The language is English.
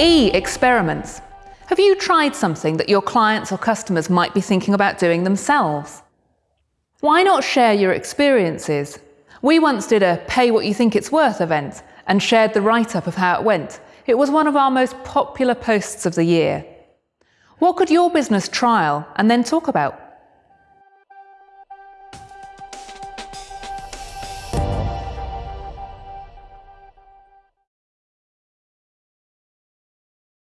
E. Experiments. Have you tried something that your clients or customers might be thinking about doing themselves? Why not share your experiences? We once did a pay what you think it's worth event and shared the write up of how it went. It was one of our most popular posts of the year. What could your business trial and then talk about?